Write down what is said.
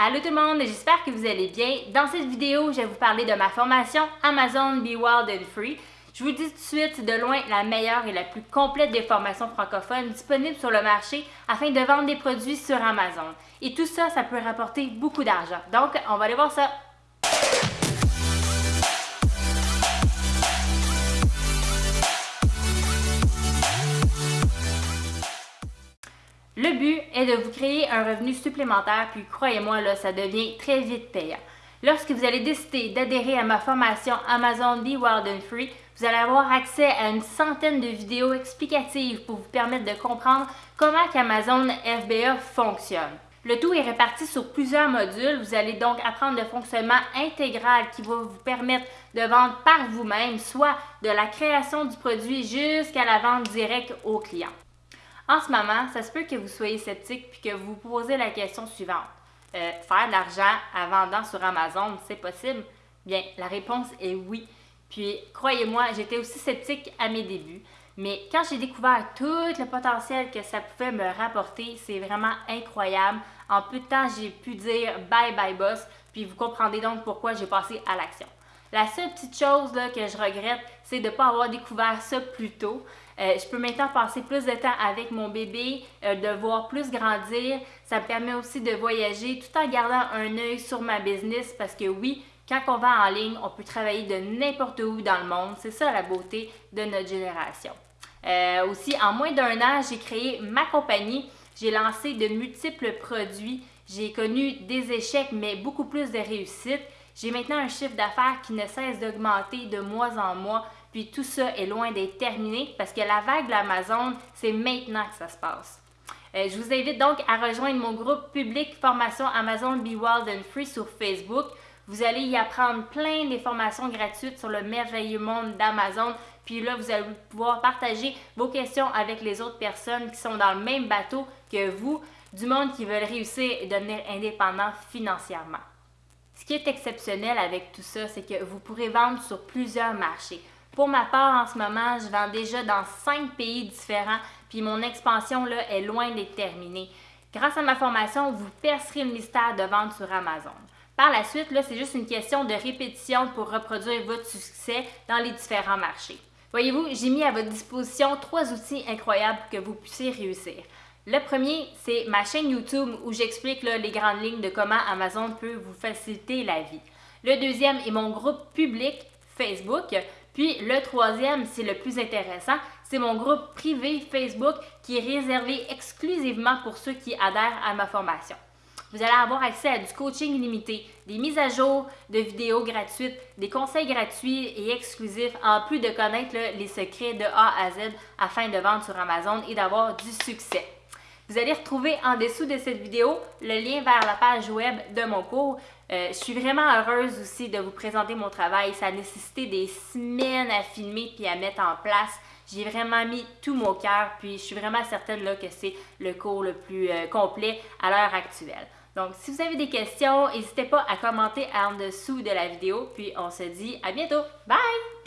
Allô tout le monde, j'espère que vous allez bien. Dans cette vidéo, je vais vous parler de ma formation Amazon Be Wild and Free. Je vous dis tout de suite, de loin, la meilleure et la plus complète des formations francophones disponibles sur le marché afin de vendre des produits sur Amazon. Et tout ça, ça peut rapporter beaucoup d'argent. Donc, on va aller voir ça. Le but est de vous créer un revenu supplémentaire, puis croyez-moi, là, ça devient très vite payant. Lorsque vous allez décider d'adhérer à ma formation Amazon Be Wild and Free, vous allez avoir accès à une centaine de vidéos explicatives pour vous permettre de comprendre comment Amazon FBA fonctionne. Le tout est réparti sur plusieurs modules. Vous allez donc apprendre le fonctionnement intégral qui va vous permettre de vendre par vous-même, soit de la création du produit jusqu'à la vente directe au client. En ce moment, ça se peut que vous soyez sceptique puis que vous vous posez la question suivante. Euh, faire de l'argent en vendant sur Amazon, c'est possible? Bien, la réponse est oui. Puis, croyez-moi, j'étais aussi sceptique à mes débuts. Mais quand j'ai découvert tout le potentiel que ça pouvait me rapporter, c'est vraiment incroyable. En peu de temps, j'ai pu dire bye bye boss, puis vous comprendrez donc pourquoi j'ai passé à l'action. La seule petite chose que je regrette, c'est de ne pas avoir découvert ça plus tôt. Euh, je peux maintenant passer plus de temps avec mon bébé, euh, de voir plus grandir. Ça me permet aussi de voyager tout en gardant un œil sur ma business parce que oui, quand on va en ligne, on peut travailler de n'importe où dans le monde. C'est ça la beauté de notre génération. Euh, aussi, en moins d'un an, j'ai créé ma compagnie. J'ai lancé de multiples produits. J'ai connu des échecs, mais beaucoup plus de réussites. J'ai maintenant un chiffre d'affaires qui ne cesse d'augmenter de mois en mois. Puis tout ça est loin d'être terminé parce que la vague de l'Amazon, c'est maintenant que ça se passe. Euh, je vous invite donc à rejoindre mon groupe public Formation Amazon Be Wild and Free sur Facebook. Vous allez y apprendre plein de formations gratuites sur le merveilleux monde d'Amazon. Puis là, vous allez pouvoir partager vos questions avec les autres personnes qui sont dans le même bateau que vous, du monde qui veulent réussir et devenir indépendant financièrement. Ce qui est exceptionnel avec tout ça, c'est que vous pourrez vendre sur plusieurs marchés. Pour ma part, en ce moment, je vends déjà dans cinq pays différents, puis mon expansion là, est loin d'être terminée. Grâce à ma formation, vous percerez le mystère de vente sur Amazon. Par la suite, c'est juste une question de répétition pour reproduire votre succès dans les différents marchés. Voyez-vous, j'ai mis à votre disposition trois outils incroyables pour que vous puissiez réussir. Le premier, c'est ma chaîne YouTube où j'explique les grandes lignes de comment Amazon peut vous faciliter la vie. Le deuxième est mon groupe public Facebook puis le troisième, c'est le plus intéressant, c'est mon groupe privé Facebook qui est réservé exclusivement pour ceux qui adhèrent à ma formation. Vous allez avoir accès à du coaching illimité, des mises à jour de vidéos gratuites, des conseils gratuits et exclusifs, en plus de connaître les secrets de A à Z afin de vendre sur Amazon et d'avoir du succès. Vous allez retrouver en dessous de cette vidéo le lien vers la page web de mon cours. Euh, je suis vraiment heureuse aussi de vous présenter mon travail. Ça a nécessité des semaines à filmer puis à mettre en place. J'ai vraiment mis tout mon cœur, puis je suis vraiment certaine là, que c'est le cours le plus euh, complet à l'heure actuelle. Donc, si vous avez des questions, n'hésitez pas à commenter en dessous de la vidéo, puis on se dit à bientôt. Bye!